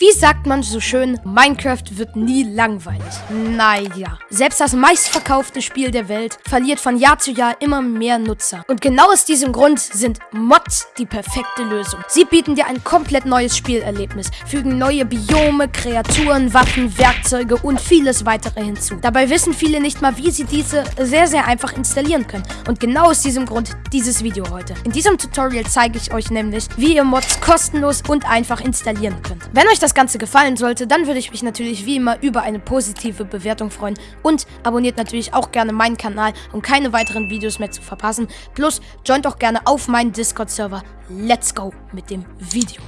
Wie sagt man so schön, Minecraft wird nie langweilig. Naja, selbst das meistverkaufte Spiel der Welt verliert von Jahr zu Jahr immer mehr Nutzer. Und genau aus diesem Grund sind Mods die perfekte Lösung. Sie bieten dir ein komplett neues Spielerlebnis, fügen neue Biome, Kreaturen, Waffen, Werkzeuge und vieles weitere hinzu. Dabei wissen viele nicht mal, wie sie diese sehr, sehr einfach installieren können. Und genau aus diesem Grund dieses Video heute. In diesem Tutorial zeige ich euch nämlich, wie ihr Mods kostenlos und einfach installieren könnt. Wenn euch das das Ganze gefallen sollte, dann würde ich mich natürlich wie immer über eine positive Bewertung freuen. Und abonniert natürlich auch gerne meinen Kanal, um keine weiteren Videos mehr zu verpassen. Plus, joint auch gerne auf meinen Discord-Server. Let's go mit dem Video.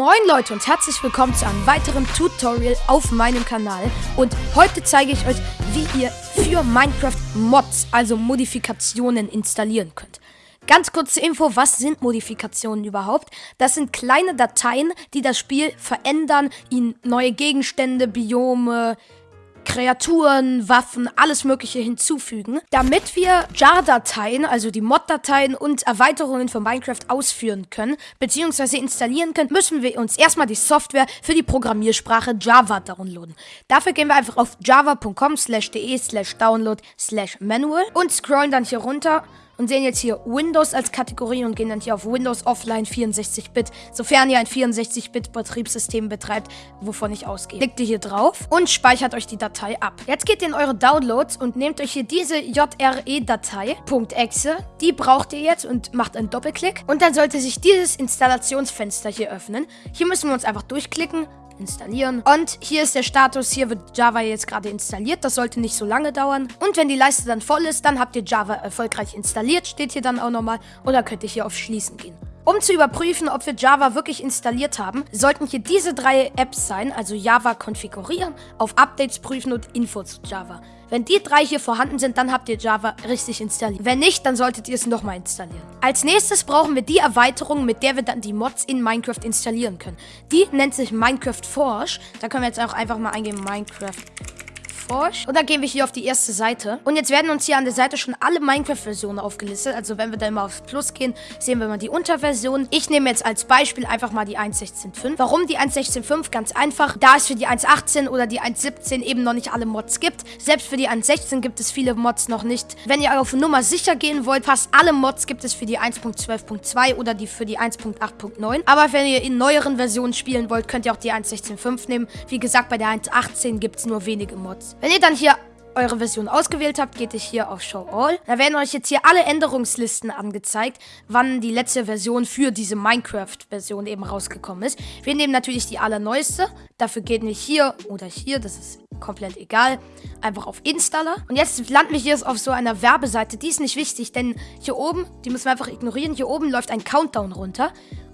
Moin Leute und herzlich willkommen zu einem weiteren Tutorial auf meinem Kanal. Und heute zeige ich euch, wie ihr für Minecraft Mods, also Modifikationen, installieren könnt. Ganz kurze Info, was sind Modifikationen überhaupt? Das sind kleine Dateien, die das Spiel verändern, ihnen neue Gegenstände, Biome, Kreaturen, Waffen, alles mögliche hinzufügen, damit wir JAR-Dateien, also die Mod-Dateien und Erweiterungen von Minecraft ausführen können, beziehungsweise installieren können, müssen wir uns erstmal die Software für die Programmiersprache Java downloaden. Dafür gehen wir einfach auf java.com slash de slash download slash manual und scrollen dann hier runter und sehen jetzt hier Windows als Kategorie und gehen dann hier auf Windows Offline 64-Bit, sofern ihr ein 64-Bit-Betriebssystem betreibt, wovon ich ausgehe. Klickt ihr hier drauf und speichert euch die Datei ab. Jetzt geht ihr in eure Downloads und nehmt euch hier diese JRE-Datei, .exe, die braucht ihr jetzt und macht einen Doppelklick und dann sollte sich dieses Installationsfenster hier öffnen. Hier müssen wir uns einfach durchklicken, installieren. Und hier ist der Status, hier wird Java jetzt gerade installiert. Das sollte nicht so lange dauern. Und wenn die Leiste dann voll ist, dann habt ihr Java erfolgreich installiert, steht hier dann auch nochmal. Oder könnt ihr hier auf Schließen gehen. Um zu überprüfen, ob wir Java wirklich installiert haben, sollten hier diese drei Apps sein, also Java konfigurieren, auf Updates prüfen und Info zu Java. Wenn die drei hier vorhanden sind, dann habt ihr Java richtig installiert. Wenn nicht, dann solltet ihr es nochmal installieren. Als nächstes brauchen wir die Erweiterung, mit der wir dann die Mods in Minecraft installieren können. Die nennt sich Minecraft Forge. Da können wir jetzt auch einfach mal eingeben Minecraft Forge. Und dann gehen wir hier auf die erste Seite. Und jetzt werden uns hier an der Seite schon alle Minecraft-Versionen aufgelistet. Also wenn wir dann mal aufs Plus gehen, sehen wir mal die Unterversion. Ich nehme jetzt als Beispiel einfach mal die 1.16.5. Warum die 1.16.5? Ganz einfach. Da es für die 1.18 oder die 1.17 eben noch nicht alle Mods gibt. Selbst für die 1.16 gibt es viele Mods noch nicht. Wenn ihr auf Nummer sicher gehen wollt, fast alle Mods gibt es für die 1.12.2 oder die für die 1.8.9. Aber wenn ihr in neueren Versionen spielen wollt, könnt ihr auch die 1.16.5 nehmen. Wie gesagt, bei der 1.18 gibt es nur wenige Mods. Wenn ihr dann hier eure Version ausgewählt habt, geht ihr hier auf Show All. Da werden euch jetzt hier alle Änderungslisten angezeigt, wann die letzte Version für diese Minecraft-Version eben rausgekommen ist. Wir nehmen natürlich die allerneueste. Dafür gehen wir hier oder hier, das ist komplett egal. Einfach auf Installer. Und jetzt landen wir hier auf so einer Werbeseite. Die ist nicht wichtig, denn hier oben, die müssen wir einfach ignorieren, hier oben läuft ein Countdown runter.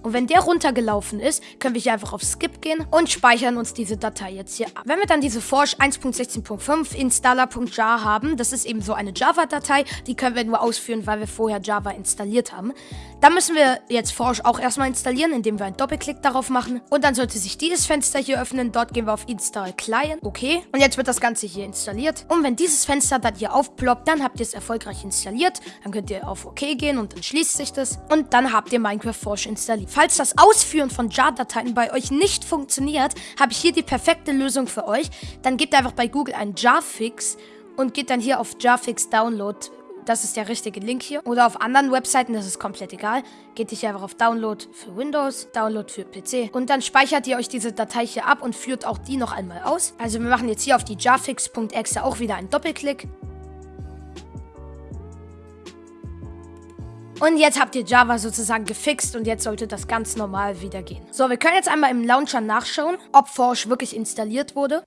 Und wenn der runtergelaufen ist, können wir hier einfach auf Skip gehen und speichern uns diese Datei jetzt hier ab. Wenn wir dann diese Forge 1.16.5 installer.jar haben, das ist eben so eine Java-Datei, die können wir nur ausführen, weil wir vorher Java installiert haben. Dann müssen wir jetzt Forge auch erstmal installieren, indem wir einen Doppelklick darauf machen. Und dann sollte sich dieses Fenster hier öffnen. Dort gehen wir auf Install Client. Okay. Und jetzt wird das Ganze hier installiert. Und wenn dieses Fenster dann hier aufploppt, dann habt ihr es erfolgreich installiert. Dann könnt ihr auf OK gehen und dann schließt sich das. Und dann habt ihr Minecraft Forge installiert. Falls das Ausführen von JAR-Dateien bei euch nicht funktioniert, habe ich hier die perfekte Lösung für euch. Dann gebt einfach bei Google einen JAR-Fix und geht dann hier auf JARFix Download. Das ist der richtige Link hier. Oder auf anderen Webseiten, das ist komplett egal. Geht ihr hier einfach auf Download für Windows, Download für PC. Und dann speichert ihr euch diese Datei hier ab und führt auch die noch einmal aus. Also wir machen jetzt hier auf die jarfix.exe auch wieder einen Doppelklick. Und jetzt habt ihr Java sozusagen gefixt und jetzt sollte das ganz normal wieder gehen. So, wir können jetzt einmal im Launcher nachschauen, ob Forge wirklich installiert wurde.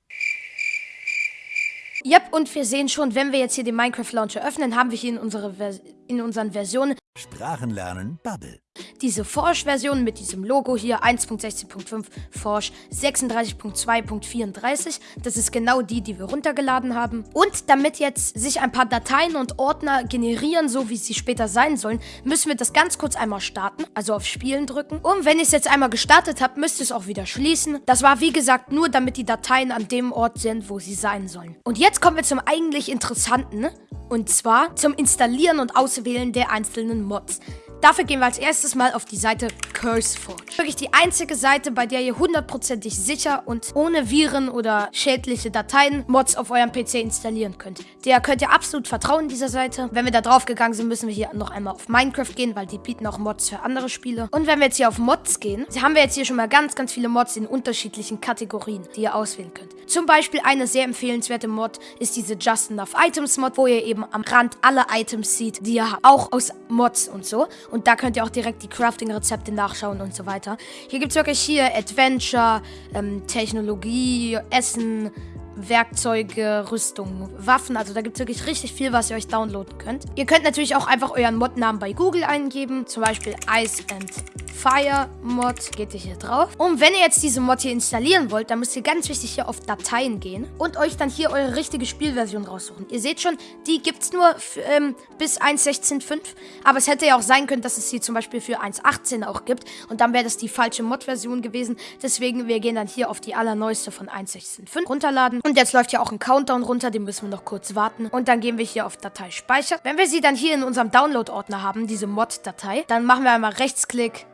Yep, und wir sehen schon, wenn wir jetzt hier den Minecraft Launcher öffnen, haben wir hier in, unsere Vers in unseren Versionen Sprachenlernen Bubble. Diese Forge-Version mit diesem Logo hier 1.16.5 Forge 36.2.34. Das ist genau die, die wir runtergeladen haben. Und damit jetzt sich ein paar Dateien und Ordner generieren, so wie sie später sein sollen, müssen wir das ganz kurz einmal starten, also auf Spielen drücken. Und wenn ich es jetzt einmal gestartet habe, müsst ihr es auch wieder schließen. Das war wie gesagt nur, damit die Dateien an dem Ort sind, wo sie sein sollen. Und jetzt kommen wir zum eigentlich Interessanten. Und zwar zum Installieren und Auswählen der einzelnen Mods. Dafür gehen wir als erstes mal auf die Seite CurseForge. Wirklich die einzige Seite, bei der ihr hundertprozentig sicher und ohne Viren oder schädliche Dateien Mods auf eurem PC installieren könnt. Der könnt ihr absolut vertrauen, dieser Seite. Wenn wir da drauf gegangen sind, müssen wir hier noch einmal auf Minecraft gehen, weil die bieten auch Mods für andere Spiele. Und wenn wir jetzt hier auf Mods gehen, haben wir jetzt hier schon mal ganz, ganz viele Mods in unterschiedlichen Kategorien, die ihr auswählen könnt. Zum Beispiel eine sehr empfehlenswerte Mod ist diese Just Enough Items Mod, wo ihr eben am Rand alle Items seht, die ihr habt. Auch aus Mods und so. Und da könnt ihr auch direkt die Crafting-Rezepte nachschauen und so weiter. Hier gibt es wirklich hier Adventure, ähm, Technologie, Essen, Werkzeuge, Rüstung, Waffen. Also da gibt es wirklich richtig viel, was ihr euch downloaden könnt. Ihr könnt natürlich auch einfach euren Mod-Namen bei Google eingeben. Zum Beispiel Ice and Fire Mod. Geht ihr hier drauf. Und wenn ihr jetzt diese Mod hier installieren wollt, dann müsst ihr ganz wichtig hier auf Dateien gehen und euch dann hier eure richtige Spielversion raussuchen. Ihr seht schon, die gibt es nur ähm, bis 1.16.5. Aber es hätte ja auch sein können, dass es sie zum Beispiel für 1.18 auch gibt. Und dann wäre das die falsche Mod-Version gewesen. Deswegen, wir gehen dann hier auf die allerneueste von 1.16.5 runterladen. Und jetzt läuft ja auch ein Countdown runter, den müssen wir noch kurz warten. Und dann gehen wir hier auf Datei speichern. Wenn wir sie dann hier in unserem Download-Ordner haben, diese Mod-Datei, dann machen wir einmal Rechtsklick,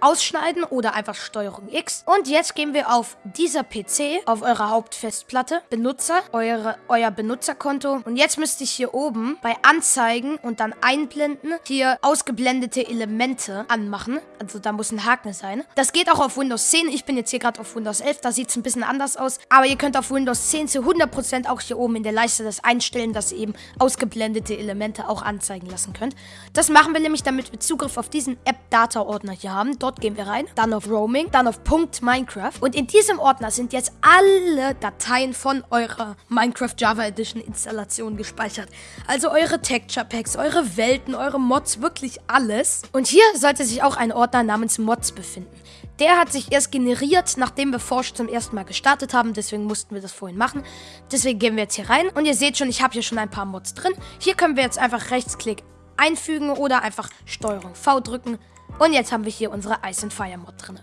ausschneiden oder einfach Steuerung X. Und jetzt gehen wir auf dieser PC, auf eurer Hauptfestplatte, Benutzer, eure, euer Benutzerkonto. Und jetzt müsste ich hier oben bei Anzeigen und dann einblenden, hier ausgeblendete Elemente anmachen. Also da muss ein Haken sein. Das geht auch auf Windows 10. Ich bin jetzt hier gerade auf Windows 11, da sieht es ein bisschen anders aus. Aber ihr könnt auf Windows 10 zu 100% auch hier oben in der Leiste das einstellen, dass ihr eben ausgeblendete Elemente auch anzeigen lassen könnt. Das machen wir nämlich, damit wir Zugriff auf diesen App-Data-Ordner hier haben. Dort Dort gehen wir rein, dann auf Roaming, dann auf Punkt Minecraft. Und in diesem Ordner sind jetzt alle Dateien von eurer Minecraft Java Edition Installation gespeichert. Also eure Texture Packs, eure Welten, eure Mods, wirklich alles. Und hier sollte sich auch ein Ordner namens Mods befinden. Der hat sich erst generiert, nachdem wir Forge zum ersten Mal gestartet haben. Deswegen mussten wir das vorhin machen. Deswegen gehen wir jetzt hier rein. Und ihr seht schon, ich habe hier schon ein paar Mods drin. Hier können wir jetzt einfach Rechtsklick einfügen oder einfach Steuerung V drücken. Und jetzt haben wir hier unsere Ice and Fire Mod drin.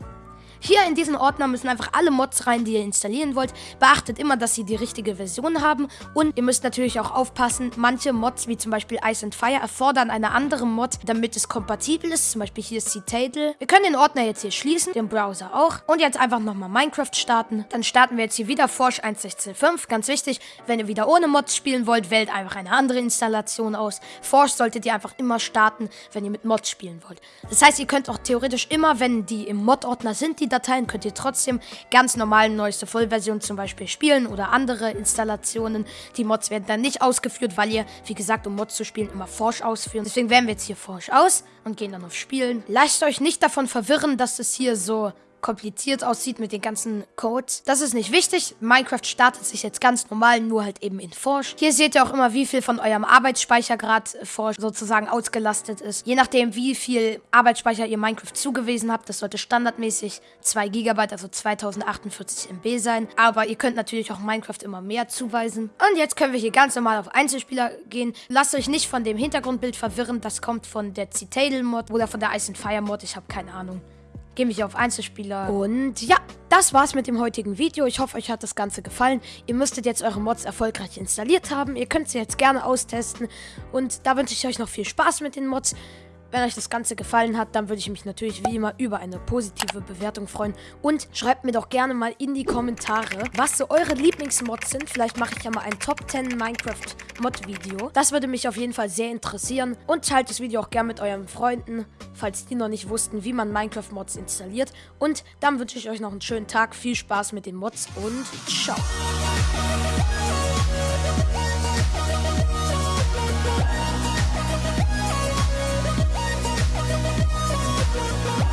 Hier in diesen Ordner müssen einfach alle Mods rein, die ihr installieren wollt. Beachtet immer, dass sie die richtige Version haben. Und ihr müsst natürlich auch aufpassen, manche Mods, wie zum Beispiel Ice and Fire, erfordern eine andere Mod, damit es kompatibel ist. Zum Beispiel hier ist Citadel. Wir können den Ordner jetzt hier schließen, den Browser auch. Und jetzt einfach nochmal Minecraft starten. Dann starten wir jetzt hier wieder Forge 1.16.5. Ganz wichtig, wenn ihr wieder ohne Mods spielen wollt, wählt einfach eine andere Installation aus. Forge solltet ihr einfach immer starten, wenn ihr mit Mods spielen wollt. Das heißt, ihr könnt auch theoretisch immer, wenn die im Mod-Ordner sind, die die Dateien könnt ihr trotzdem ganz normal neueste Vollversion zum Beispiel spielen oder andere Installationen. Die Mods werden dann nicht ausgeführt, weil ihr, wie gesagt, um Mods zu spielen, immer Forsch ausführen. Deswegen wählen wir jetzt hier Forsch aus und gehen dann auf Spielen. Lasst euch nicht davon verwirren, dass es hier so kompliziert aussieht mit den ganzen Codes. Das ist nicht wichtig. Minecraft startet sich jetzt ganz normal, nur halt eben in Forge. Hier seht ihr auch immer, wie viel von eurem Arbeitsspeicher gerade Forge sozusagen ausgelastet ist. Je nachdem, wie viel Arbeitsspeicher ihr Minecraft zugewiesen habt, das sollte standardmäßig 2 GB, also 2048 MB sein. Aber ihr könnt natürlich auch Minecraft immer mehr zuweisen. Und jetzt können wir hier ganz normal auf Einzelspieler gehen. Lasst euch nicht von dem Hintergrundbild verwirren. Das kommt von der Citadel-Mod oder von der Ice and Fire-Mod. Ich habe keine Ahnung gehen wir hier auf Einzelspieler. Und ja, das war's mit dem heutigen Video. Ich hoffe, euch hat das Ganze gefallen. Ihr müsstet jetzt eure Mods erfolgreich installiert haben. Ihr könnt sie jetzt gerne austesten. Und da wünsche ich euch noch viel Spaß mit den Mods. Wenn euch das Ganze gefallen hat, dann würde ich mich natürlich wie immer über eine positive Bewertung freuen. Und schreibt mir doch gerne mal in die Kommentare, was so eure Lieblingsmods sind. Vielleicht mache ich ja mal ein Top 10 Minecraft Mod Video. Das würde mich auf jeden Fall sehr interessieren. Und teilt das Video auch gerne mit euren Freunden, falls die noch nicht wussten, wie man Minecraft Mods installiert. Und dann wünsche ich euch noch einen schönen Tag, viel Spaß mit den Mods und ciao. Bye.